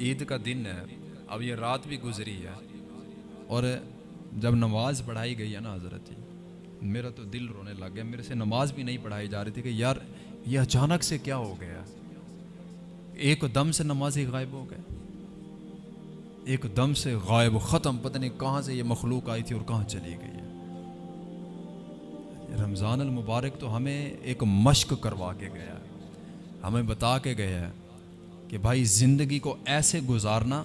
عید کا دن ہے، اب یہ رات بھی گزری ہے۔ اور جب نماز پڑھائی گئی ہے نا حضرت جی میرا تو دل رونے لگ گیا۔ میرے سے نماز بھی نہیں پڑھائی جا رہی تھی کہ یار، یہ اچانک سے کیا ہو گیا؟ ایک دم سے نماز ہی غائب ہو گئے۔ ایک دم سے غائب، ختم، پتہ نہیں کہاں سے یہ مخلوق آئی تھی اور کہاں چلی گئی۔ ہے رمضان المبارک تو ہمیں ایک مشق کروا کے گیا ہے۔ ہمیں بتا کے گیا ہے کہ بھائی زندگی کو ایسے گزارنا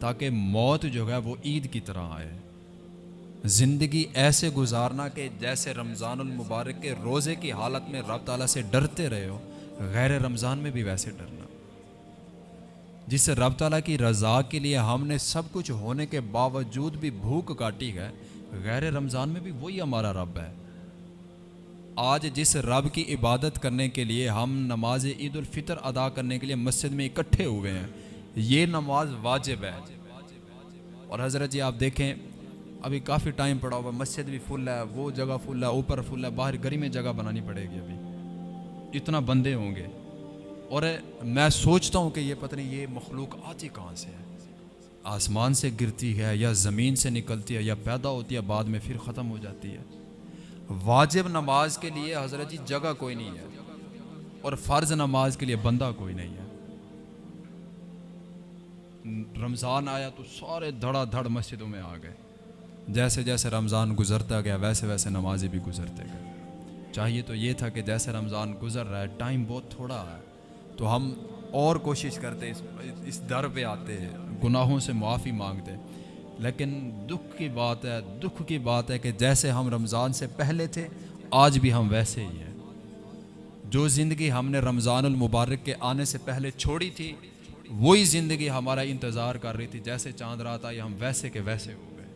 تاکہ موت جو ہے وہ عید کی طرح آئے۔ زندگی ایسے گزارنا کہ جیسے رمضان المبارک کے روزے کی حالت میں رب تعالیٰ سے ڈرتے رہے ہو، غیر رمضان میں بھی ویسے ڈرنا۔ جس سے رب تعالیٰ کی رضا کے لیے ہم نے سب کچھ ہونے کے باوجود بھی بھوک کاٹی ہے غیر رمضان میں بھی وہی ہمارا رب ہے۔ آج جس رب کی عبادت کرنے کے لیے ہم نماز عید الفطر ادا کرنے کے لیے مسجد میں اکٹھے ہوئے ہیں، یہ نماز واجب ہے۔ اور حضرت جی آپ دیکھیں، ابھی کافی ٹائم پڑا ہوا مسجد بھی فل ہے، وہ جگہ فل ہے، اوپر فل ہے، باہر گری میں جگہ بنانی پڑے گی ابھی۔ اتنا بندے ہوں گے۔ اور میں سوچتا ہوں کہ یہ پتہ نہیں یہ مخلوق آتی کہاں سے ہے۔ آسمان سے گرتی ہے یا زمین سے نکلتی ہے یا پیدا ہوتی ہے، بعد میں پھر ختم ہو جاتی ہے۔ واجب نماز کے لیے حضرت جی جگہ کوئی نہیں ہے اور فرض نماز کے لیے بندہ کوئی نہیں ہے۔ رمضان آیا تو سارے دھڑا دھڑ مسجدوں میں آ گئے۔ جیسے جیسے رمضان گزرتا گیا، ویسے ویسے نمازیں بھی گزرتے گئے۔ چاہیے تو یہ تھا کہ جیسے رمضان گزر رہا ہے، ٹائم بہت تھوڑا ہے، تو ہم اور کوشش کرتے اس اس در پہ آتے ہیں، گناہوں سے معافی مانگتے لیکن دکھ کی بات ہے، دکھ کی بات ہے کہ جیسے ہم رمضان سے پہلے تھے، آج بھی ہم ویسے ہی ہیں۔ جو زندگی ہم نے رمضان المبارک کے آنے سے پہلے چھوڑی تھی، وہی زندگی ہمارا انتظار کر رہی تھی۔ جیسے چاند رات آئی، ہم ویسے کے ویسے ہو گئے۔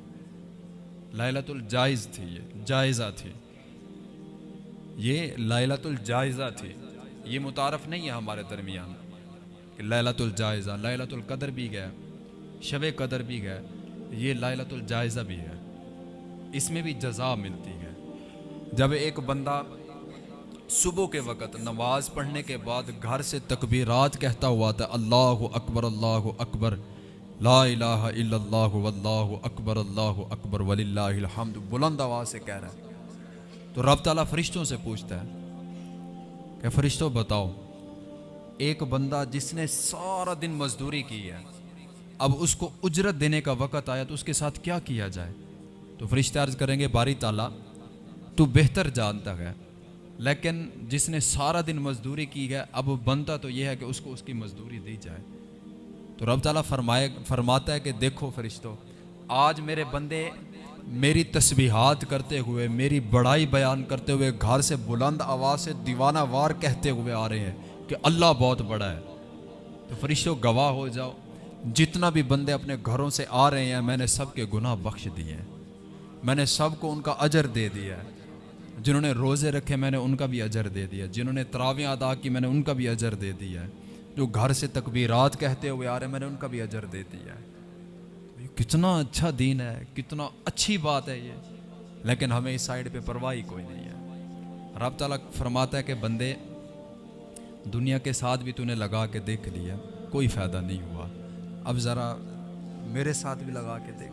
لائلت الجائز تھی یہ، جائزہ تھی۔ یہ لائلت الجائزہ تھی۔ یہ متعارف نہیں ہے ہمارے درمیان۔ کہ لائلت الجائزہ لائلت القدر بھی گئے شب قدر بھی گئے یہ لائلت الجائزہ بھی ہے۔ اس میں بھی جزا ملتی ہے۔ جب ایک بندہ صبح کے وقت نماز پڑھنے کے بعد گھر سے تکبیرات کہتا ہوا تھا، اللہ اکبر اللہ اکبر، لا الہ الا اللہ، واللہ اکبر، اللہ اکبر، وللہ الحمد، بلند آواز سے کہہ رہا ہے۔ تو رب تعالیٰ فرشتوں سے پوچھتا ہے کہ فرشتوں بتاؤ ایک بندہ جس نے سارا دن مزدوری کی ہے، اب اس کو اجرت دینے کا وقت آیا تو اس کے ساتھ کیا کیا جائے؟ تو فرشتے عرض کریں گے، باری تعالیٰ، تو بہتر جانتا ہے۔ لیکن جس نے سارا دن مزدوری کی ہے، اب بنتا تو یہ ہے کہ اس کو اس کی مزدوری دی جائے۔ تو رب تعالیٰ فرمائے، فرماتا ہے کہ دیکھو فرشتوں آج میرے بندے میری تسبیحات کرتے ہوئے، میری بڑائی بیان کرتے ہوئے، گھر سے بلند آواز سے دیوانہ وار کہتے ہوئے آ رہے ہیں۔ کہ اللہ بہت بڑا ہے۔ تو فرشتوں، گواہ ہو جاؤ۔ جتنا بھی بندے اپنے گھروں سے آ رہے ہیں، میں نے سب کے گناہ بخش دیے ہیں۔ میں نے سب کو ان کا اجر دے دیا ہے۔ جنہوں نے روزے رکھے، میں نے ان کا بھی اجر دے دیا۔ جنہوں نے تراویاں ادا کی، میں نے ان کا بھی اجر دے دیا ہے۔ جو گھر سے تکبیرات کہتے ہوئے آ رہے ہیں، میں نے ان کا بھی اجر دے دیا ہے۔ کتنا اچھا دین ہے، کتنا اچھی بات ہے یہ۔ لیکن ہمیں اس سائڈ پہ پرواہی کوئی نہیں ہے۔ رب تعالیٰ فرماتا ہے کہ بندے دنیا کے ساتھ بھی تو نے لگا کے دیکھ لیا، کوئی فائدہ نہیں ہوا۔ اب ذرا میرے ساتھ بھی لگا کے دیکھ۔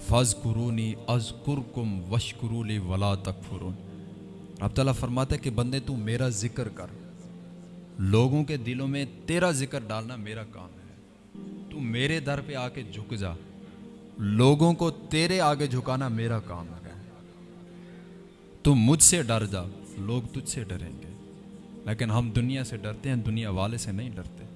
فض قرونی از کم وش قرولی ولا تک فرون رب تعالیٰ فرماتا ہے کہ بندے تو میرا ذکر کر۔ لوگوں کے دلوں میں تیرا ذکر ڈالنا میرا کام ہے۔ تو میرے در پہ آ کے جھک جا۔ لوگوں کو تیرے آگے جھکانا میرا کام ہے۔ تو مجھ سے ڈر جا۔ لوگ تجھ سے ڈریں گے۔ لیکن ہم دنیا سے ڈرتے ہیں دنیا والے سے نہیں ڈرتے۔